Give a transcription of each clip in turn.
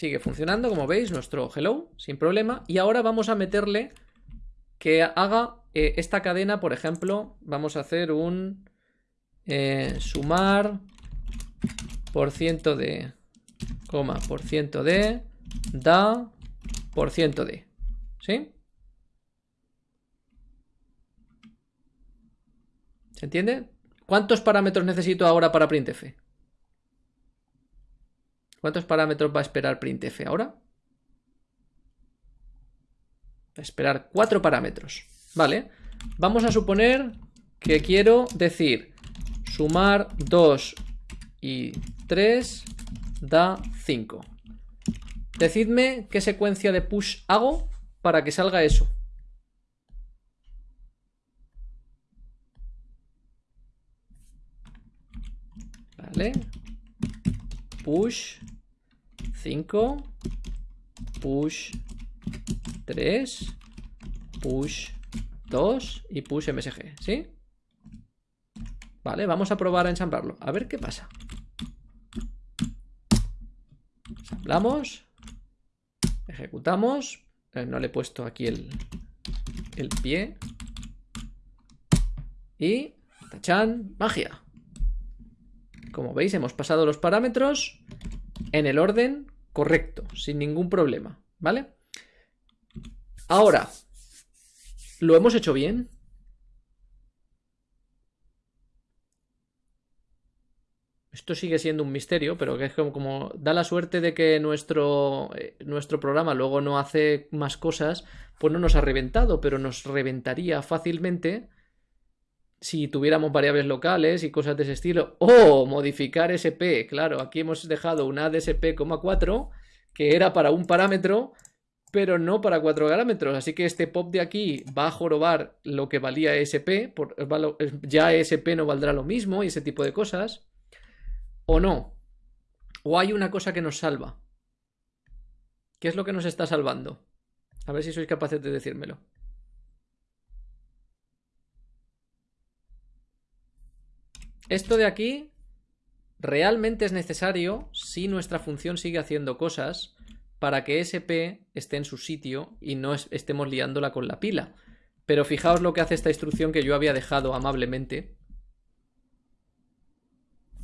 sigue funcionando, como veis, nuestro hello, sin problema. Y ahora vamos a meterle que haga eh, esta cadena, por ejemplo, vamos a hacer un eh, sumar por ciento de, coma, por ciento de, da, por ciento de, ¿sí? ¿Se entiende? ¿Cuántos parámetros necesito ahora para printf? ¿Cuántos parámetros va a esperar printf ahora? Esperar cuatro parámetros. Vale. Vamos a suponer que quiero decir sumar 2 y 3 da 5. Decidme qué secuencia de push hago para que salga eso. Vale. Push 5. Push 3. Push 2 y push msg, ¿sí? Vale, vamos a probar a ensamblarlo. A ver qué pasa. Ensamblamos. Ejecutamos. Eh, no le he puesto aquí el, el pie. Y... ¡Tachán! ¡Magia! Como veis, hemos pasado los parámetros en el orden correcto, sin ningún problema, ¿vale? Ahora, ¿lo hemos hecho bien? Esto sigue siendo un misterio, pero que es como, da la suerte de que nuestro, eh, nuestro programa luego no hace más cosas, pues no nos ha reventado, pero nos reventaría fácilmente si tuviéramos variables locales y cosas de ese estilo. O modificar SP. Claro, aquí hemos dejado una ADSP,4 que era para un parámetro, pero no para cuatro parámetros. Así que este pop de aquí va a jorobar lo que valía SP. Por, ya SP no valdrá lo mismo y ese tipo de cosas. O no. O hay una cosa que nos salva. ¿Qué es lo que nos está salvando? A ver si sois capaces de decírmelo. Esto de aquí realmente es necesario si nuestra función sigue haciendo cosas para que SP esté en su sitio y no estemos liándola con la pila. Pero fijaos lo que hace esta instrucción que yo había dejado amablemente.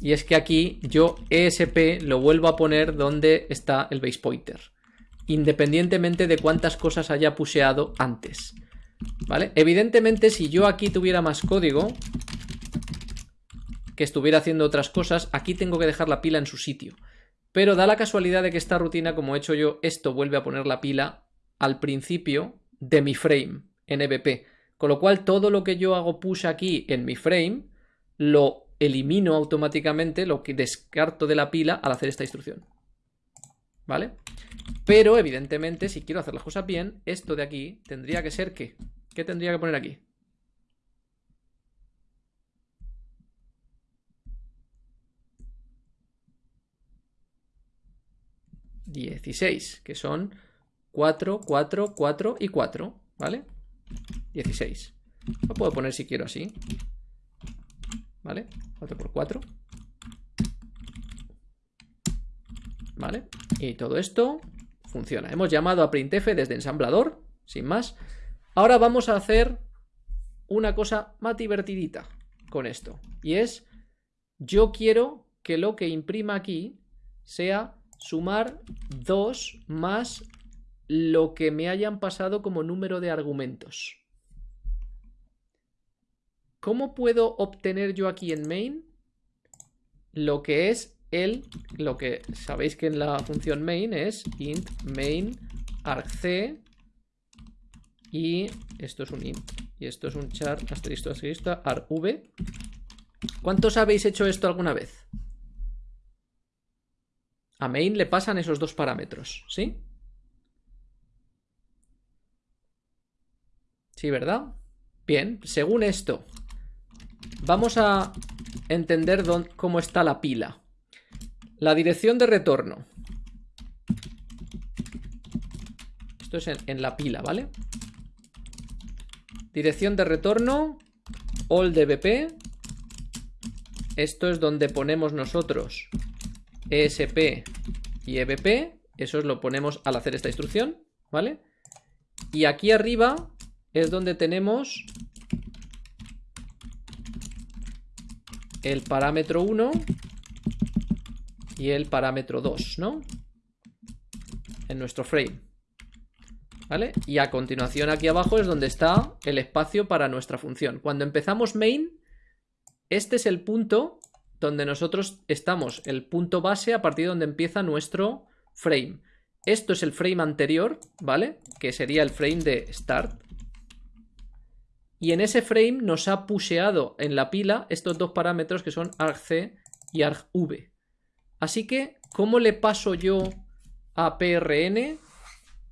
Y es que aquí yo ESP lo vuelvo a poner donde está el base pointer. Independientemente de cuántas cosas haya puseado antes. ¿Vale? Evidentemente si yo aquí tuviera más código, que estuviera haciendo otras cosas, aquí tengo que dejar la pila en su sitio. Pero da la casualidad de que esta rutina, como he hecho yo, esto vuelve a poner la pila al principio de mi frame en EBP. Con lo cual todo lo que yo hago push aquí en mi frame lo elimino automáticamente, lo que descarto de la pila al hacer esta instrucción. ¿Vale? Pero evidentemente si quiero hacer las cosas bien, esto de aquí tendría que ser ¿qué? ¿Qué tendría que poner aquí? 16, que son 4, 4, 4 y 4, ¿vale? 16. Lo puedo poner si quiero así. ¿Vale? 4 por 4. ¿Vale? Y todo esto funciona. Hemos llamado a printf desde ensamblador, sin más. Ahora vamos a hacer una cosa más divertidita con esto. Y es, yo quiero que lo que imprima aquí sea sumar 2 más lo que me hayan pasado como número de argumentos. ¿Cómo puedo obtener yo aquí en main lo que es el, lo que sabéis que en la función main es int main argc y esto es un int y esto es un char asterisco asterisco arv. ¿Cuántos habéis hecho esto alguna vez? A main le pasan esos dos parámetros, ¿sí? Sí, ¿verdad? Bien, según esto, vamos a entender cómo está la pila. La dirección de retorno. Esto es en, la pila, ¿vale? Dirección de retorno, all dbp. Esto es donde ponemos nosotros ESP y EBP Eso lo ponemos al hacer esta instrucción, ¿vale? Y aquí arriba es donde tenemos el parámetro 1 y el parámetro 2, ¿no? En nuestro frame. ¿Vale? Y a continuación aquí abajo es donde está el espacio para nuestra función. Cuando empezamos main, este es el punto donde nosotros estamos, el punto base a partir de donde empieza nuestro frame. Esto es el frame anterior, ¿vale? Que sería el frame de start. Y en ese frame nos ha pusheado en la pila estos dos parámetros que son argc y argv. Así que, ¿cómo le paso yo a prn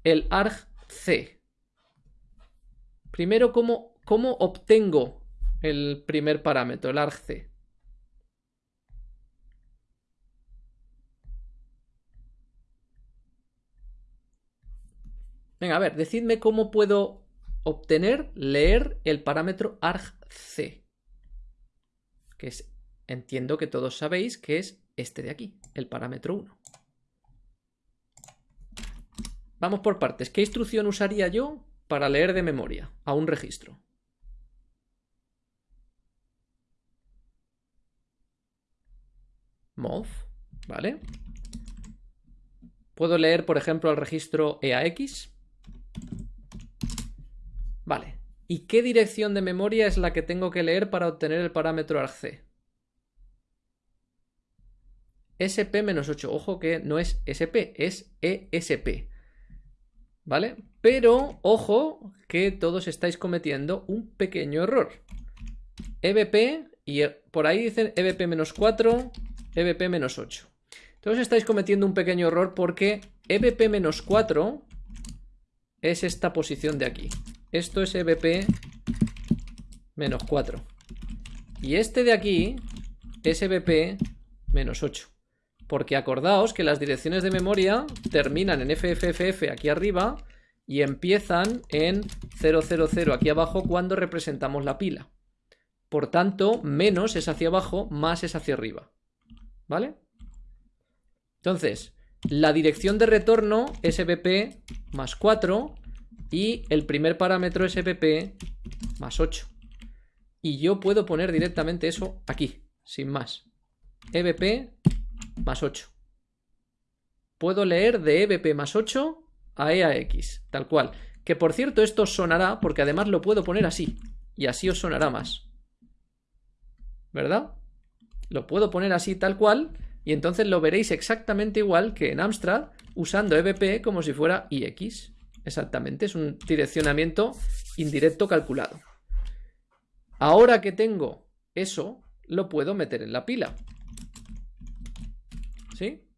el argc? Primero, ¿cómo, cómo obtengo el primer parámetro, el argc? Venga, a ver, decidme cómo puedo obtener, leer el parámetro argc. Que es, entiendo que todos sabéis que es este de aquí, el parámetro 1. Vamos por partes. ¿Qué instrucción usaría yo para leer de memoria a un registro? mov, ¿vale? Puedo leer, por ejemplo, el registro EAX. Vale. ¿Y qué dirección de memoria es la que tengo que leer para obtener el parámetro argc? SP-8. Ojo que no es SP, es ESP. ¿Vale? Pero, ojo, que todos estáis cometiendo un pequeño error. EBP, y por ahí dicen EBP-4, EBP-8. Todos estáis cometiendo un pequeño error porque EBP-4 es esta posición de aquí. Esto es EBP menos 4. Y este de aquí es EBP menos 8. Porque acordaos que las direcciones de memoria terminan en FFFF aquí arriba y empiezan en 000 aquí abajo cuando representamos la pila. Por tanto, menos es hacia abajo, más es hacia arriba. ¿Vale? Entonces, la dirección de retorno es EBP más 4 y el primer parámetro es EBP más 8. Y yo puedo poner directamente eso aquí, sin más. EBP más 8. Puedo leer de EBP más 8 a EAX, tal cual. Que por cierto esto sonará porque además lo puedo poner así. Y así os sonará más. ¿Verdad? Lo puedo poner así tal cual y entonces lo veréis exactamente igual que en Amstrad usando EBP como si fuera IX. Exactamente, es un direccionamiento indirecto calculado. Ahora que tengo eso, lo puedo meter en la pila. ¿Sí?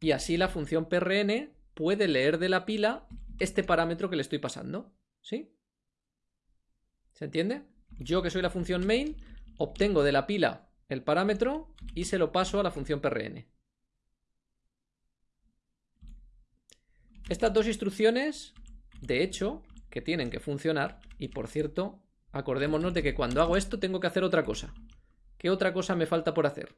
Y así la función PRN puede leer de la pila este parámetro que le estoy pasando. ¿Sí? ¿Se entiende? Yo que soy la función main, obtengo de la pila el parámetro y se lo paso a la función PRN. Estas dos instrucciones, de hecho, que tienen que funcionar, y por cierto, acordémonos de que cuando hago esto tengo que hacer otra cosa. ¿Qué otra cosa me falta por hacer?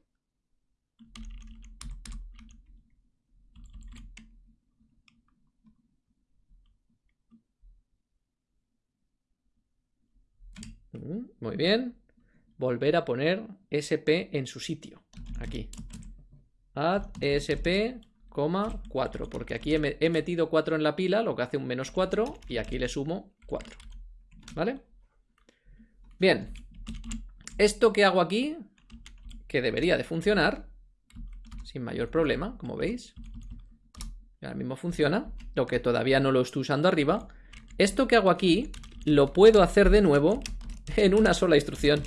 Mm, muy bien. Volver a poner SP en su sitio. Aquí. Add SP 4, porque aquí he, metido 4 en la pila, lo que hace un menos 4, y aquí le sumo 4. ¿Vale? Bien. Esto que hago aquí, que debería de funcionar, sin mayor problema, como veis. Ahora mismo funciona, lo que todavía no lo estoy usando arriba. Esto que hago aquí, lo puedo hacer de nuevo en una sola instrucción.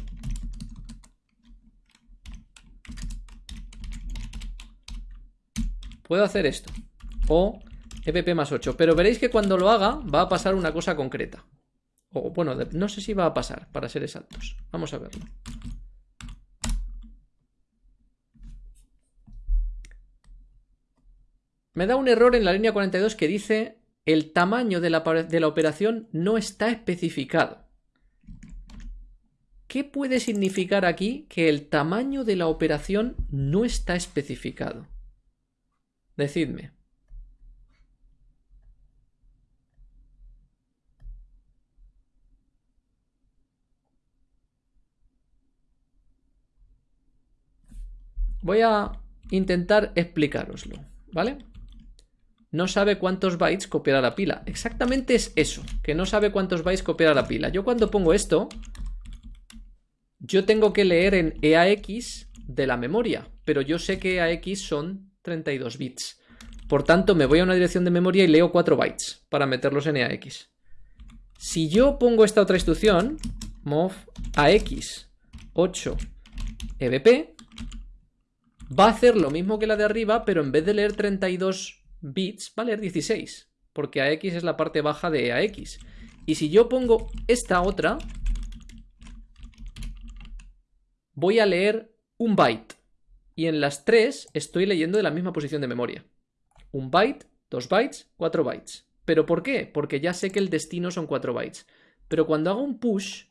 Puedo hacer esto. O EPP más 8. Pero veréis que cuando lo haga va a pasar una cosa concreta. O bueno, no sé si va a pasar, para ser exactos. Vamos a verlo. Me da un error en la línea 42 que dice el tamaño de la, de la operación no está especificado. ¿Qué puede significar aquí que el tamaño de la operación no está especificado? Decidme. Voy a intentar explicároslo, ¿vale? No sabe cuántos bytes copiar a la pila. Exactamente es eso, que no sabe cuántos bytes copiar a la pila. Yo cuando pongo esto, yo tengo que leer en EAX de la memoria, pero yo sé que EAX son 32 bits. Por tanto, me voy a una dirección de memoria y leo 4 bytes para meterlos en EAX. Si yo pongo esta otra instrucción, mov AX 8 EBP, va a hacer lo mismo que la de arriba, pero en vez de leer 32 bits, va a leer 16, porque AX es la parte baja de AX. Y si yo pongo esta otra, voy a leer un byte. Y en las tres estoy leyendo de la misma posición de memoria. Un byte, dos bytes, cuatro bytes. ¿Pero por qué? Porque ya sé que el destino son cuatro bytes. Pero cuando hago un push,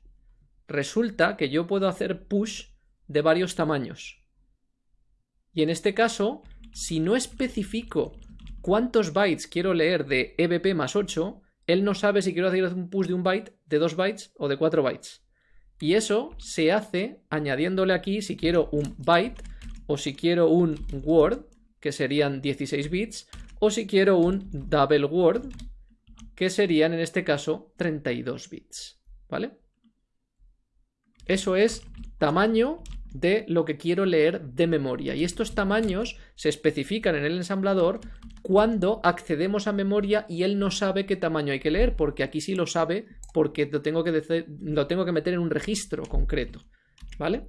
resulta que yo puedo hacer push de varios tamaños. Y en este caso, si no especifico cuántos bytes quiero leer de EBP más 8, él no sabe si quiero hacer un push de un byte, de 2 bytes o de 4 bytes. Y eso se hace añadiéndole aquí si quiero un byte o si quiero un word, que serían 16 bits, o si quiero un double word, que serían en este caso 32 bits. ¿Vale? Eso es tamaño de lo que quiero leer de memoria. Y estos tamaños se especifican en el ensamblador cuando accedemos a memoria y él no sabe qué tamaño hay que leer, porque aquí sí lo sabe porque lo tengo que, lo tengo que meter en un registro concreto. ¿Vale?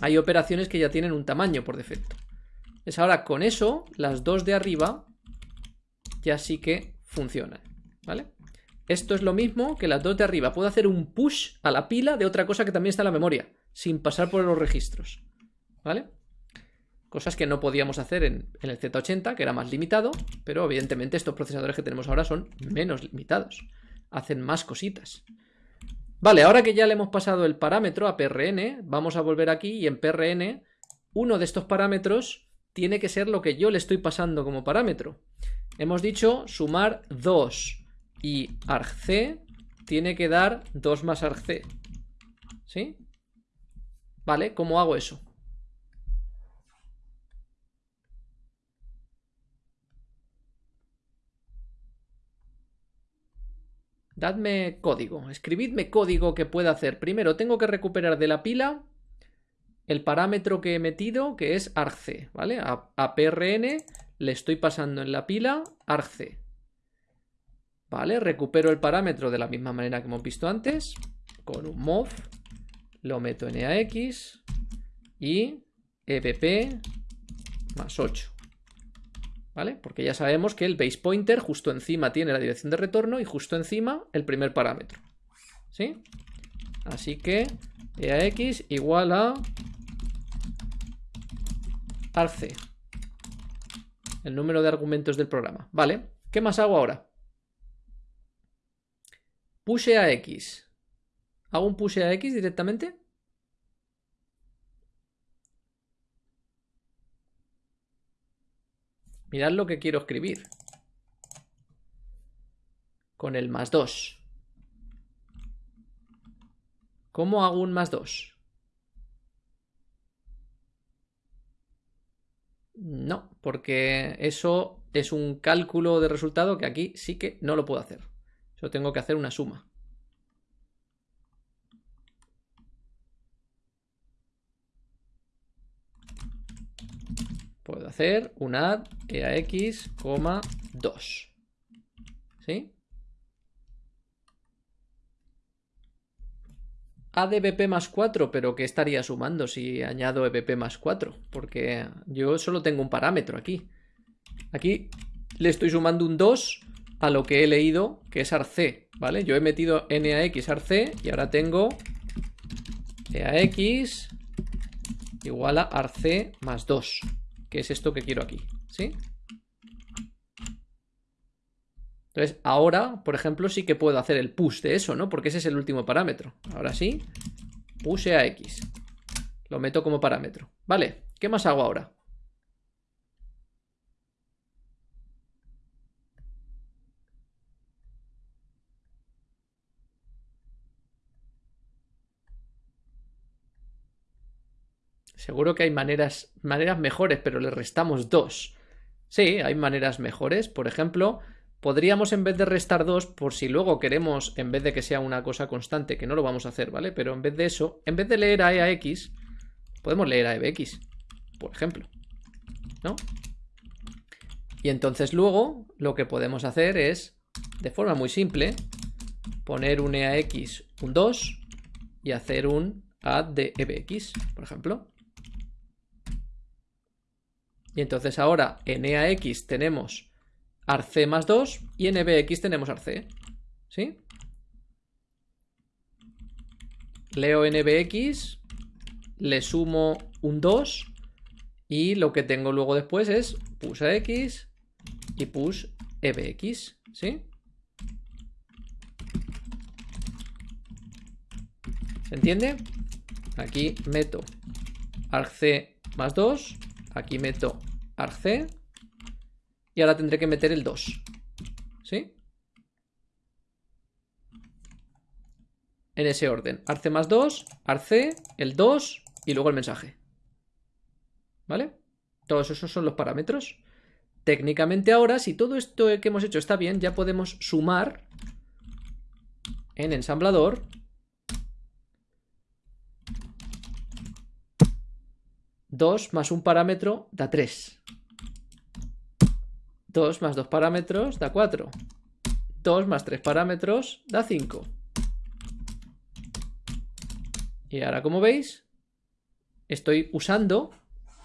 Hay operaciones que ya tienen un tamaño por defecto. Es ahora con eso, las dos de arriba ya sí que funcionan. ¿Vale? Esto es lo mismo que las dos de arriba. Puedo hacer un push a la pila de otra cosa que también está en la memoria sin pasar por los registros. ¿Vale? Cosas que no podíamos hacer en, el Z80, que era más limitado, pero evidentemente estos procesadores que tenemos ahora son menos limitados. Hacen más cositas. Vale, ahora que ya le hemos pasado el parámetro a PRN, vamos a volver aquí y en PRN uno de estos parámetros tiene que ser lo que yo le estoy pasando como parámetro. Hemos dicho sumar 2 y argc tiene que dar 2 más argc. ¿Sí? ¿Vale? ¿Cómo hago eso? Dadme código, escribidme código que pueda hacer. Primero tengo que recuperar de la pila el parámetro que he metido, que es argc, ¿vale? A, PRN le estoy pasando en la pila argc. ¿Vale? Recupero el parámetro de la misma manera que hemos visto antes, con un mov lo meto en EAX y EBP más 8. ¿Vale? Porque ya sabemos que el base pointer justo encima tiene la dirección de retorno y justo encima el primer parámetro. ¿Sí? Así que EAX igual a arc, el número de argumentos del programa. ¿Vale? ¿Qué más hago ahora? Push EAX ¿Hago un push a X directamente? Mirad lo que quiero escribir. Con el más 2. ¿Cómo hago un más 2? No, porque eso es un cálculo de resultado que aquí sí que no lo puedo hacer. Yo tengo que hacer una suma. Puedo hacer un add eax, 2. ¿Sí? Add ebp más 4, pero ¿qué estaría sumando si añado ebp más 4? Porque yo solo tengo un parámetro aquí. Aquí le estoy sumando un 2 a lo que he leído, que es arc, ¿vale? Yo he metido nax arc y ahora tengo eax igual a arc más 2 que es esto que quiero aquí, ¿sí? Entonces, ahora, por ejemplo, sí que puedo hacer el push de eso, ¿no? Porque ese es el último parámetro. Ahora sí, push a X. Lo meto como parámetro. Vale, ¿qué más hago ahora? Seguro que hay maneras, maneras mejores, pero le restamos 2. Sí, hay maneras mejores. Por ejemplo, podríamos en vez de restar 2, por si luego queremos, en vez de que sea una cosa constante, que no lo vamos a hacer, ¿vale? Pero en vez de eso, en vez de leer a e x, podemos leer a e bx, por ejemplo. ¿No? Y entonces luego lo que podemos hacer es, de forma muy simple, poner un EAX un 2 y hacer un add de EBX, por ejemplo. Y entonces ahora en EAX tenemos arc más 2 y en EBX tenemos arc. ¿Sí? Leo en EBX, le sumo un 2 y lo que tengo luego después es push X y push ebx, ¿sí? ¿Se entiende? Aquí meto argc más 2, aquí meto argc y ahora tendré que meter el 2, ¿sí? En ese orden, arc más 2, arc, el 2 y luego el mensaje. ¿Vale? Todos esos son los parámetros. Técnicamente ahora, si todo esto que hemos hecho está bien, ya podemos sumar en ensamblador Dos más un parámetro da 3. 2 más dos parámetros da 4. 2 más tres parámetros da 5. Y ahora, como veis, estoy usando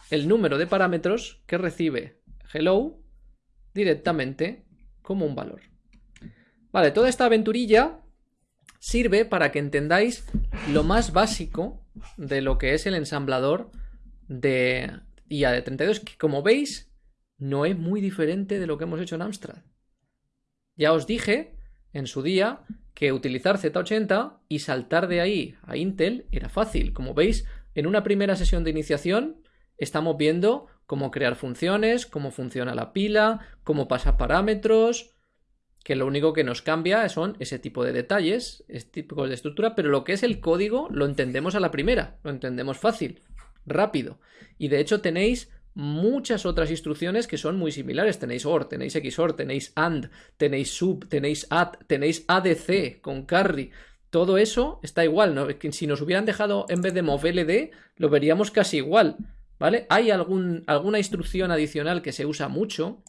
el número de parámetros que recibe hello directamente como un valor. Vale, toda esta aventurilla sirve para que entendáis lo más básico de lo que es el ensamblador de IA de 32, que como veis no es muy diferente de lo que hemos hecho en Amstrad. Ya os dije en su día que utilizar Z80 y saltar de ahí a Intel era fácil. Como veis, en una primera sesión de iniciación estamos viendo cómo crear funciones, cómo funciona la pila, cómo pasa parámetros, que lo único que nos cambia son ese tipo de detalles, este tipo de estructura, pero lo que es el código lo entendemos a la primera, lo entendemos fácil, rápido. Y de hecho tenéis muchas otras instrucciones que son muy similares. Tenéis OR, tenéis XOR, tenéis AND, tenéis SUB, tenéis AD, tenéis ADC con carry. Todo eso está igual, ¿no? Si nos hubieran dejado en vez de MOVLD, lo veríamos casi igual. ¿vale? Hay algún, alguna instrucción adicional que se usa mucho,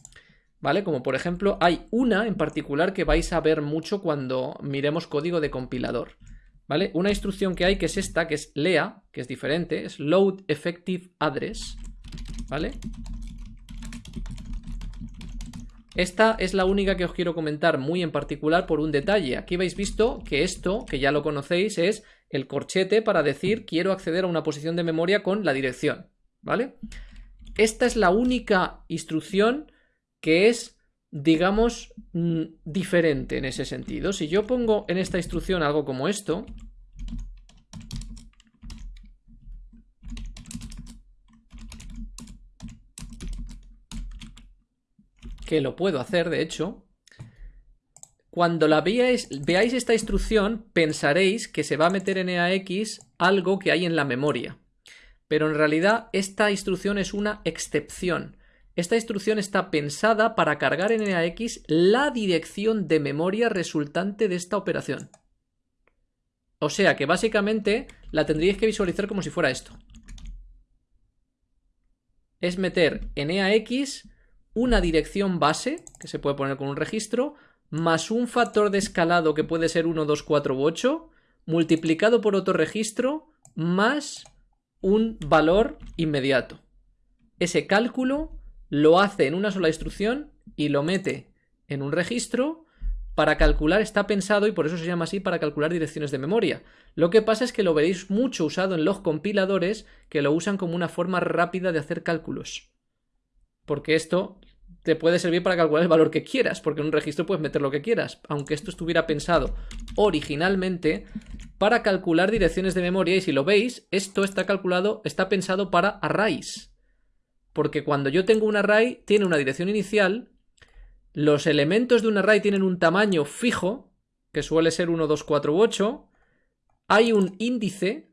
¿vale? Como por ejemplo, hay una en particular que vais a ver mucho cuando miremos código de compilador, ¿vale? Una instrucción que hay que es esta, que es LEA, que es diferente, es Load Effective Address, ¿vale? Esta es la única que os quiero comentar muy en particular por un detalle. Aquí habéis visto que esto, que ya lo conocéis, es el corchete para decir quiero acceder a una posición de memoria con la dirección. ¿vale? Esta es la única instrucción que es, digamos, mm, diferente en ese sentido. Si yo pongo en esta instrucción algo como esto, que lo puedo hacer, de hecho, cuando la veáis, veáis esta instrucción, pensaréis que se va a meter en EAX algo que hay en la memoria pero en realidad esta instrucción es una excepción. Esta instrucción está pensada para cargar en EAX la dirección de memoria resultante de esta operación. O sea que básicamente la tendríais que visualizar como si fuera esto. Es meter en EAX una dirección base, que se puede poner con un registro, más un factor de escalado que puede ser 1, 2, 4 u 8, multiplicado por otro registro, más un valor inmediato. Ese cálculo lo hace en una sola instrucción y lo mete en un registro para calcular, está pensado y por eso se llama así para calcular direcciones de memoria. Lo que pasa es que lo veréis mucho usado en los compiladores que lo usan como una forma rápida de hacer cálculos. Porque esto te puede servir para calcular el valor que quieras, porque en un registro puedes meter lo que quieras, aunque esto estuviera pensado originalmente para calcular direcciones de memoria y si lo veis, esto está calculado, está pensado para arrays. Porque cuando yo tengo un array, tiene una dirección inicial, los elementos de un array tienen un tamaño fijo, que suele ser 1, 2, 4 u 8, hay un índice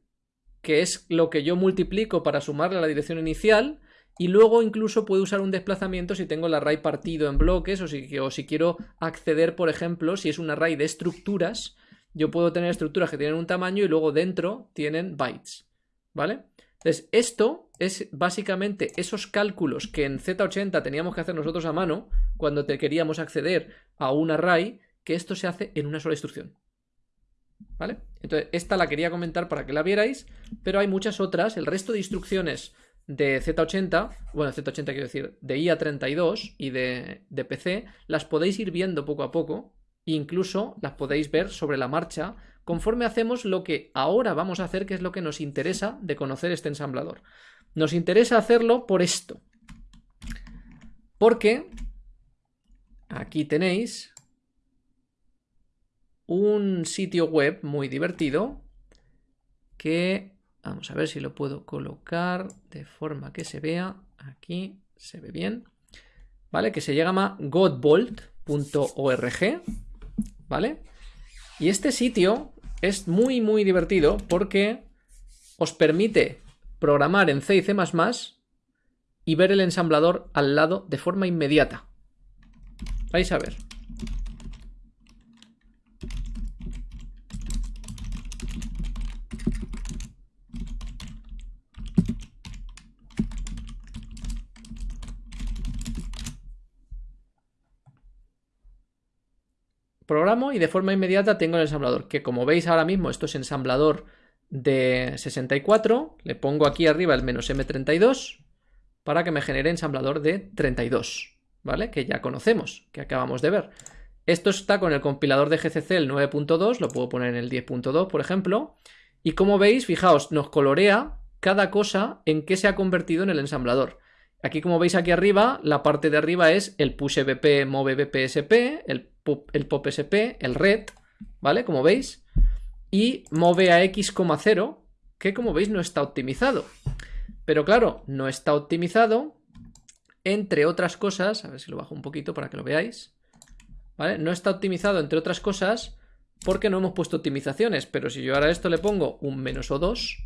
que es lo que yo multiplico para sumarle a la dirección inicial, y luego incluso puedo usar un desplazamiento si tengo el array partido en bloques o si, o si quiero acceder, por ejemplo, si es un array de estructuras, yo puedo tener estructuras que tienen un tamaño y luego dentro tienen bytes, ¿vale? Entonces, esto es básicamente esos cálculos que en Z80 teníamos que hacer nosotros a mano cuando te queríamos acceder a un array, que esto se hace en una sola instrucción. ¿Vale? Entonces, esta la quería comentar para que la vierais, pero hay muchas otras. El resto de instrucciones de Z80, bueno, Z80 quiero decir, de IA32 y de, de PC, las podéis ir viendo poco a poco, e incluso las podéis ver sobre la marcha conforme hacemos lo que ahora vamos a hacer, que es lo que nos interesa de conocer este ensamblador. Nos interesa hacerlo por esto. Porque aquí tenéis un sitio web muy divertido que vamos a ver si lo puedo colocar de forma que se vea. Aquí se ve bien. Vale que se llama godbolt.org vale y este sitio es muy muy divertido porque os permite programar en C y C++ y ver el ensamblador al lado de forma inmediata. Vais a ver. Programo y de forma inmediata tengo el ensamblador, que como veis ahora mismo esto es ensamblador de 64, le pongo aquí arriba el menos M32 para que me genere ensamblador de 32, ¿vale? Que ya conocemos, que acabamos de ver. Esto está con el compilador de GCC el 9.2, lo puedo poner en el 10.2, por ejemplo, y como veis, fijaos, nos colorea cada cosa en que se ha convertido en el ensamblador. Aquí, como veis aquí arriba, la parte de arriba es el push bp, move bpsp, el el pop sp, el red, ¿vale? Como veis. Y move a x,0, que como veis no está optimizado. Pero claro, no está optimizado, entre otras cosas, a ver si lo bajo un poquito para que lo veáis, ¿vale? No está optimizado, entre otras cosas, porque no hemos puesto optimizaciones, pero si yo ahora a esto le pongo un menos o 2,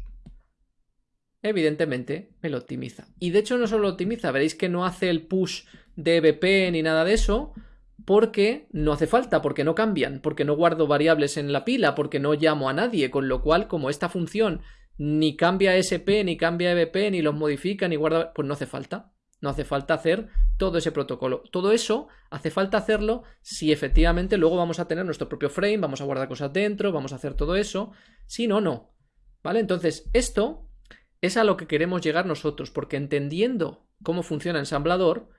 evidentemente me lo optimiza. Y de hecho no solo lo optimiza, veréis que no hace el push de EBP ni nada de eso, porque no hace falta, porque no cambian, porque no guardo variables en la pila, porque no llamo a nadie, con lo cual, como esta función ni cambia SP, ni cambia EBP, ni los modifica, ni guarda, pues no hace falta. No hace falta hacer todo ese protocolo. Todo eso hace falta hacerlo si efectivamente luego vamos a tener nuestro propio frame, vamos a guardar cosas dentro, vamos a hacer todo eso. Si no, no. ¿Vale? Entonces, esto es a lo que queremos llegar nosotros, porque entendiendo cómo funciona ensamblador,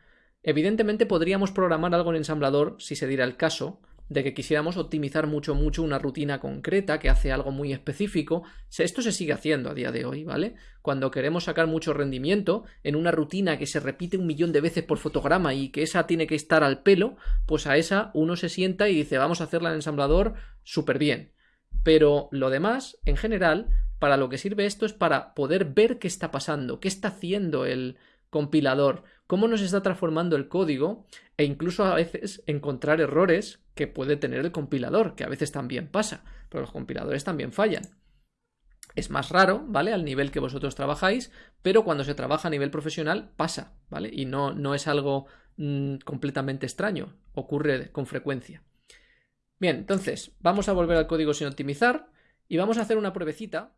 Evidentemente podríamos programar algo en ensamblador si se diera el caso de que quisiéramos optimizar mucho, mucho una rutina concreta que hace algo muy específico. Esto se sigue haciendo a día de hoy, ¿vale? Cuando queremos sacar mucho rendimiento en una rutina que se repite un millón de veces por fotograma y que esa tiene que estar al pelo, pues a esa uno se sienta y dice vamos a hacerla en ensamblador súper bien. Pero lo demás, en general, para lo que sirve esto es para poder ver qué está pasando, qué está haciendo el, compilador, cómo nos está transformando el código e incluso a veces encontrar errores que puede tener el compilador, que a veces también pasa, pero los compiladores también fallan. Es más raro, ¿vale? Al nivel que vosotros trabajáis, pero cuando se trabaja a nivel profesional pasa, ¿vale? Y no, no es algo mm, completamente extraño, ocurre con frecuencia. Bien, entonces, vamos a volver al código sin optimizar y vamos a hacer una pruebecita